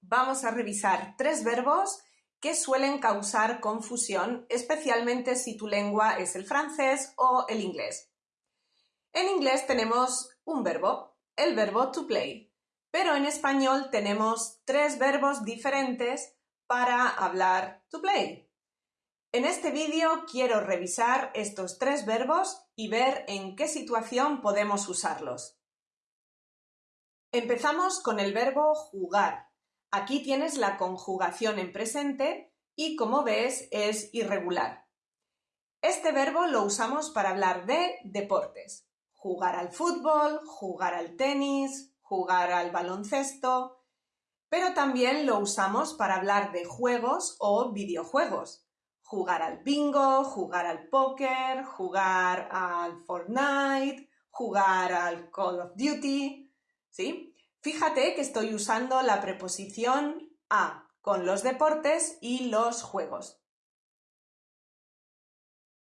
vamos a revisar tres verbos que suelen causar confusión, especialmente si tu lengua es el francés o el inglés. En inglés tenemos un verbo, el verbo to play, pero en español tenemos tres verbos diferentes para hablar to play. En este vídeo quiero revisar estos tres verbos y ver en qué situación podemos usarlos. Empezamos con el verbo jugar. Aquí tienes la conjugación en presente y como ves es irregular. Este verbo lo usamos para hablar de deportes. Jugar al fútbol, jugar al tenis, jugar al baloncesto, pero también lo usamos para hablar de juegos o videojuegos. Jugar al bingo, jugar al póker, jugar al Fortnite, jugar al Call of Duty, ¿sí? Fíjate que estoy usando la preposición a con los deportes y los juegos.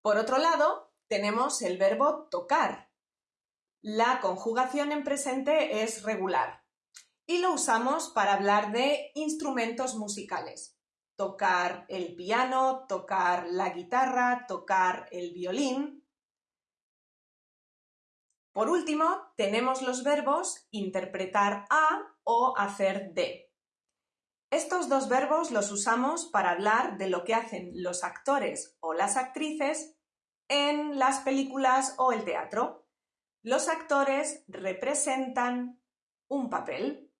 Por otro lado, tenemos el verbo tocar. La conjugación en presente es regular y lo usamos para hablar de instrumentos musicales. Tocar el piano, tocar la guitarra, tocar el violín. Por último, tenemos los verbos interpretar a o hacer de. Estos dos verbos los usamos para hablar de lo que hacen los actores o las actrices en las películas o el teatro. Los actores representan un papel,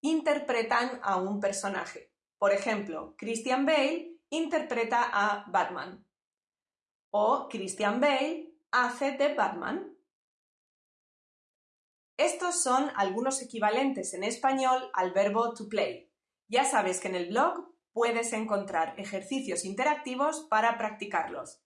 interpretan a un personaje. Por ejemplo, Christian Bale interpreta a Batman o Christian Bale hace de Batman. Estos son algunos equivalentes en español al verbo to play. Ya sabes que en el blog puedes encontrar ejercicios interactivos para practicarlos.